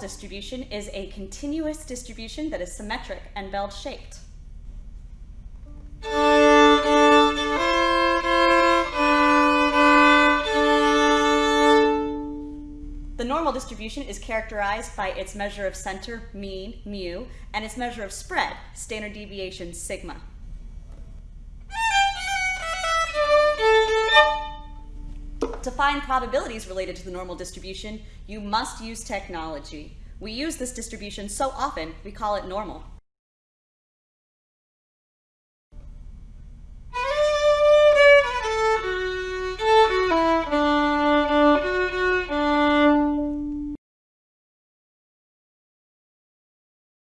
distribution is a continuous distribution that is symmetric and bell-shaped. The normal distribution is characterized by its measure of center, mean, mu, and its measure of spread, standard deviation, sigma. To find probabilities related to the normal distribution, you must use technology. We use this distribution so often, we call it normal.